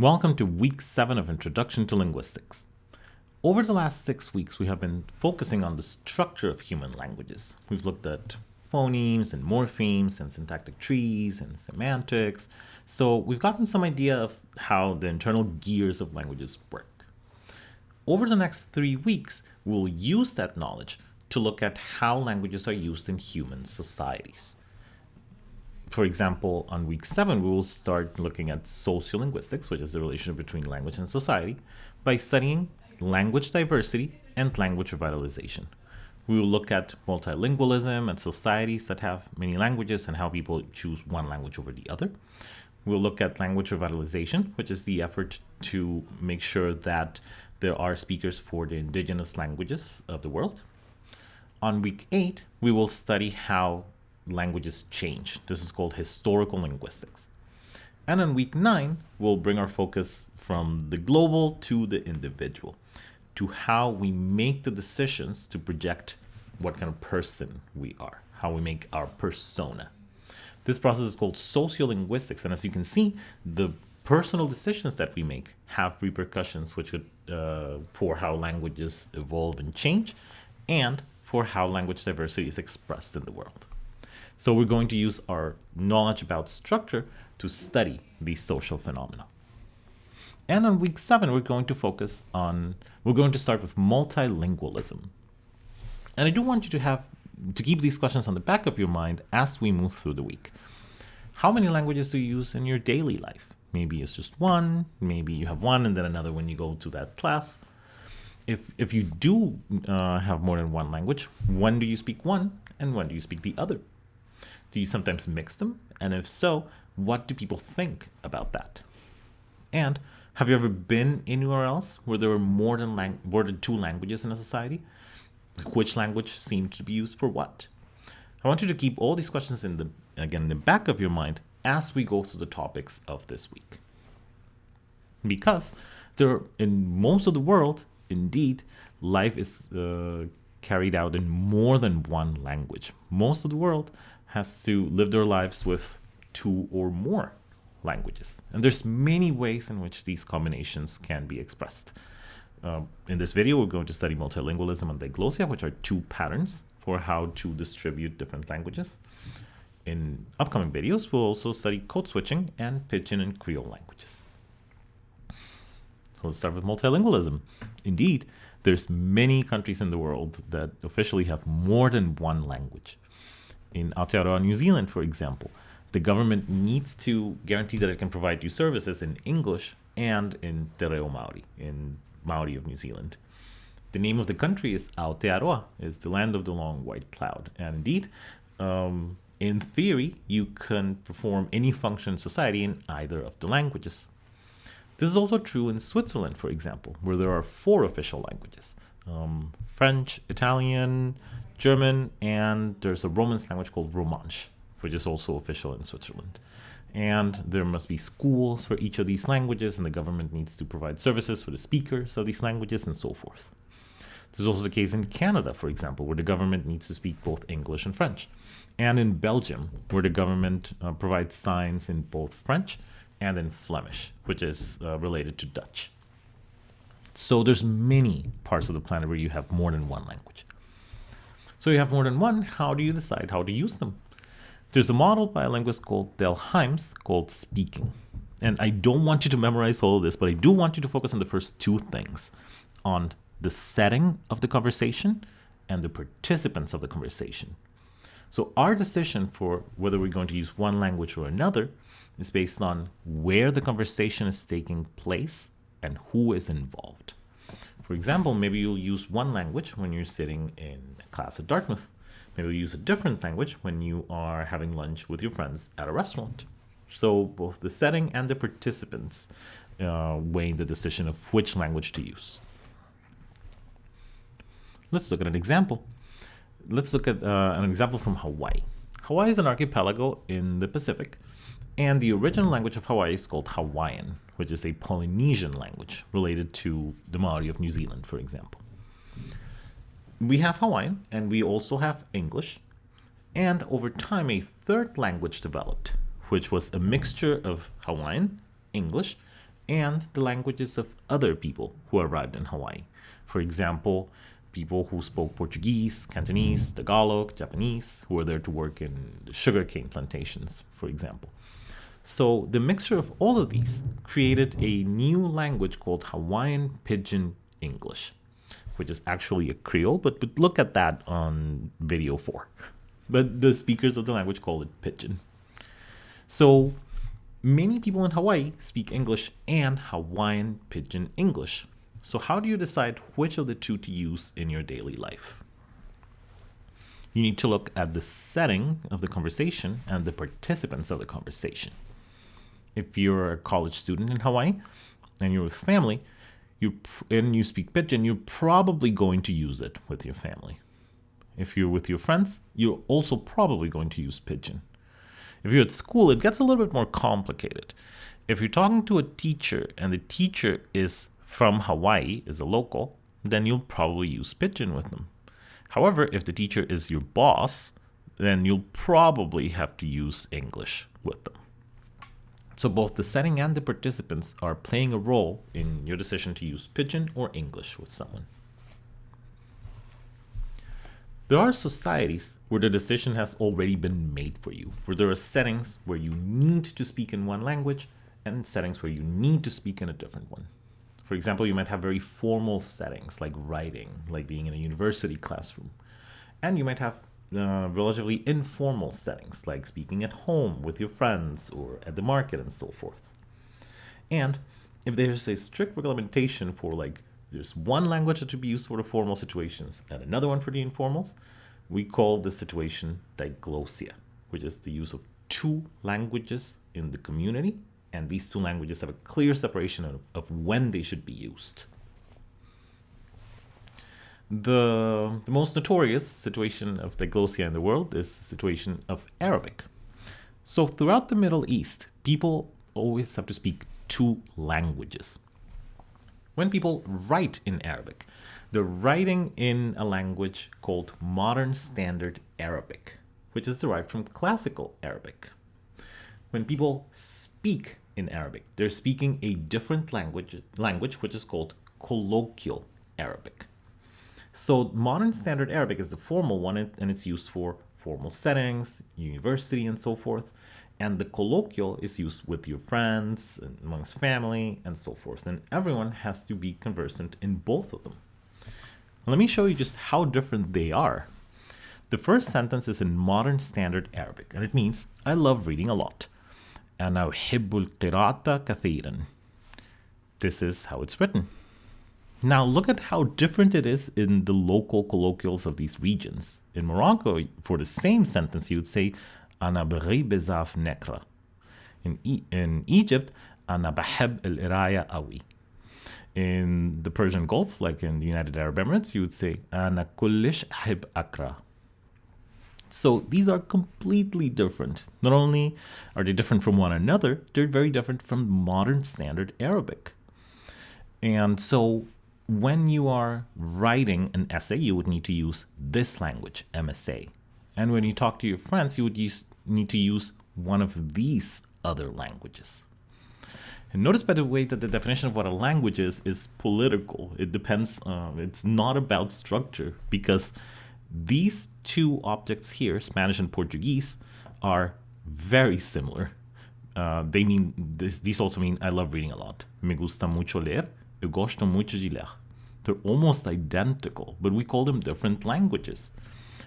Welcome to week seven of Introduction to Linguistics. Over the last six weeks, we have been focusing on the structure of human languages. We've looked at phonemes and morphemes and syntactic trees and semantics. So we've gotten some idea of how the internal gears of languages work. Over the next three weeks, we'll use that knowledge to look at how languages are used in human societies for example, on week seven, we will start looking at sociolinguistics, which is the relationship between language and society, by studying language diversity and language revitalization. We will look at multilingualism and societies that have many languages and how people choose one language over the other. We'll look at language revitalization, which is the effort to make sure that there are speakers for the indigenous languages of the world. On week eight, we will study how languages change. This is called historical linguistics. And in week nine, we'll bring our focus from the global to the individual, to how we make the decisions to project what kind of person we are, how we make our persona. This process is called sociolinguistics. And as you can see, the personal decisions that we make have repercussions which could, uh, for how languages evolve and change and for how language diversity is expressed in the world. So we're going to use our knowledge about structure to study these social phenomena. And on week seven, we're going to focus on, we're going to start with multilingualism. And I do want you to have, to keep these questions on the back of your mind as we move through the week. How many languages do you use in your daily life? Maybe it's just one, maybe you have one and then another when you go to that class. If, if you do uh, have more than one language, when do you speak one and when do you speak the other? Do you sometimes mix them? And if so, what do people think about that? And have you ever been anywhere else where there were more than, lang- more than two languages in a society? Which language seemed to be used for what? I want you to keep all these questions in the again in the back of your mind as we go through the topics of this week. Because there in most of the world, indeed, life is uh, carried out in more than one language. Most of the world has to live their lives with two or more languages. And there's many ways in which these combinations can be expressed. Uh, in this video, we're going to study multilingualism and diglossia, which are two patterns for how to distribute different languages. In upcoming videos, we'll also study code switching and Pidgin and Creole languages. So let's start with multilingualism. Indeed, there's many countries in the world that officially have more than one language in Aotearoa, New Zealand, for example, the government needs to guarantee that it can provide you services in English and in Te Reo Maori, in Maori of New Zealand. The name of the country is Aotearoa, is the land of the long white cloud. And indeed, um, in theory, you can perform any function in society in either of the languages. This is also true in Switzerland, for example, where there are four official languages um, French, Italian, German, and there's a Romance language called Romansh, which is also official in Switzerland. And there must be schools for each of these languages, and the government needs to provide services for the speakers of these languages and so forth. This is also the case in Canada, for example, where the government needs to speak both English and French. And in Belgium, where the government uh, provides signs in both French and in Flemish, which is uh, related to Dutch. So there's many parts of the planet where you have more than one language. So you have more than one, how do you decide how to use them? There's a model by a linguist called Del Hymes called speaking. And I don't want you to memorize all of this, but I do want you to focus on the first two things on the setting of the conversation and the participants of the conversation. So our decision for whether we're going to use one language or another is based on where the conversation is taking place and who is involved. For example, maybe you'll use one language when you're sitting in class at Dartmouth. Maybe you'll use a different language when you are having lunch with your friends at a restaurant. So both the setting and the participants uh, weigh the decision of which language to use. Let's look at an example. Let's look at uh, an example from Hawaii. Hawaii is an archipelago in the Pacific, and the original language of Hawaii is called Hawaiian, which is a Polynesian language related to the Maori of New Zealand, for example. We have Hawaiian and we also have English. And over time, a third language developed, which was a mixture of Hawaiian, English, and the languages of other people who arrived in Hawaii. For example, people who spoke Portuguese, Cantonese, Tagalog, Japanese, who were there to work in the sugarcane plantations, for example. So the mixture of all of these created a new language called Hawaiian Pidgin English, which is actually a Creole, but, but look at that on video four. But the speakers of the language call it Pidgin. So many people in Hawaii speak English and Hawaiian Pidgin English. So how do you decide which of the two to use in your daily life? You need to look at the setting of the conversation and the participants of the conversation. If you're a college student in Hawaii and you're with family, you and you speak pidgin, you're probably going to use it with your family. If you're with your friends, you're also probably going to use pidgin. If you're at school, it gets a little bit more complicated. If you're talking to a teacher and the teacher is from Hawaii, is a local, then you'll probably use pidgin with them. However, if the teacher is your boss, then you'll probably have to use English with them. So both the setting and the participants are playing a role in your decision to use Pidgin or English with someone. There are societies where the decision has already been made for you, where there are settings where you need to speak in one language and settings where you need to speak in a different one. For example, you might have very formal settings like writing, like being in a university classroom. And you might have uh, relatively informal settings like speaking at home with your friends or at the market and so forth. And if there's a strict regulation for like there's one language that to be used for the formal situations and another one for the informals, we call the situation diglossia, which is the use of two languages in the community, and these two languages have a clear separation of, of when they should be used. The, the most notorious situation of diglossia in the world is the situation of Arabic. So throughout the Middle East, people always have to speak two languages. When people write in Arabic, they're writing in a language called Modern Standard Arabic, which is derived from Classical Arabic. When people speak in Arabic, they're speaking a different language, language which is called Colloquial Arabic. So modern standard Arabic is the formal one and it's used for formal settings, university and so forth. And the colloquial is used with your friends, amongst family and so forth. And everyone has to be conversant in both of them. Let me show you just how different they are. The first sentence is in modern standard Arabic and it means I love reading a lot. أنا أحب القراءة كثيرا. This is how it's written. Now look at how different it is in the local colloquials of these regions. In Morocco, for the same sentence, you would say أنا بغي بزاف نقرأ. In, e in Egypt, أنا بحب القراية أوي. In the Persian Gulf, like in the United Arab Emirates, you would say أنا كلش أحب أقرأ. So these are completely different. Not only are they different from one another, they're very different from modern standard Arabic. And so when you are writing an essay, you would need to use this language, MSA. And when you talk to your friends, you would use, need to use one of these other languages. And notice by the way that the definition of what a language is is political. It depends, uh, it's not about structure because these two objects here, Spanish and Portuguese, are very similar. Uh, they mean, this, these also mean I love reading a lot. Me gusta mucho leer, eu gosto mucho de ler. They're almost identical, but we call them different languages.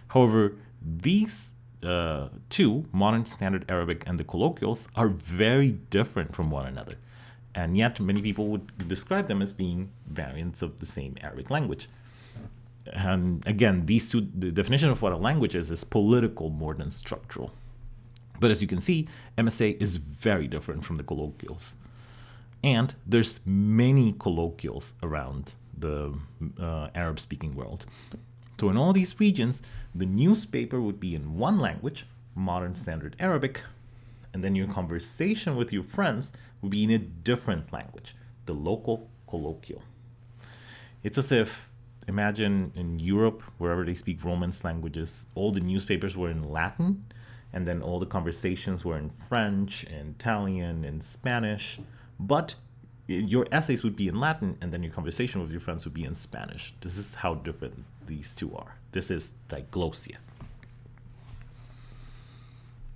However, these uh, two, Modern Standard Arabic and the colloquials, are very different from one another. And yet, many people would describe them as being variants of the same Arabic language. And again, these two, the definition of what a language is, is political more than structural. But as you can see, MSA is very different from the colloquials. And there's many colloquials around the uh, Arab speaking world. So in all these regions, the newspaper would be in one language, modern standard Arabic, and then your conversation with your friends would be in a different language, the local colloquial. It's as if, imagine in Europe, wherever they speak Romance languages, all the newspapers were in Latin, and then all the conversations were in French and Italian and Spanish, but your essays would be in Latin, and then your conversation with your friends would be in Spanish. This is how different these two are. This is diglossia.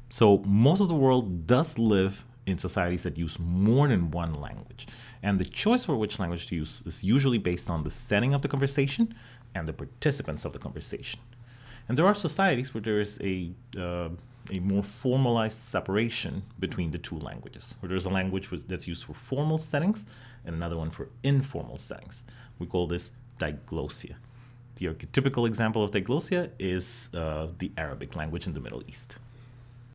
So most of the world does live in societies that use more than one language. And the choice for which language to use is usually based on the setting of the conversation and the participants of the conversation. And there are societies where there is a, uh, a more formalized separation between the two languages, where there's a language that's used for formal settings and another one for informal settings. We call this diglossia. The archetypical example of diglossia is uh, the Arabic language in the Middle East.